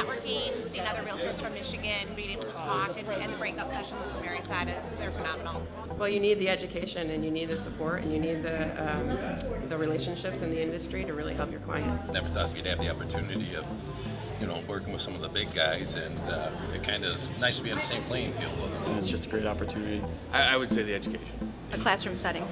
networking, seeing other realtors from Michigan, being able to talk, and, and the breakup sessions, is very sad. is they're phenomenal. Well, you need the education, and you need the support, and you need the um, the relationships in the industry to really help your clients. Never thought we'd have the opportunity of you know, working with some of the big guys, and uh, it kind of is nice to be on the same playing field with them. It's just a great opportunity. I, I would say the education. A classroom setting.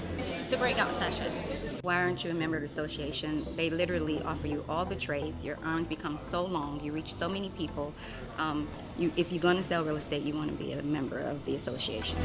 The breakout sessions. Why aren't you a member of the association? They literally offer you all the trades. Your arm becomes so long. You reach so many people. Um, you, if you're going to sell real estate, you want to be a member of the association.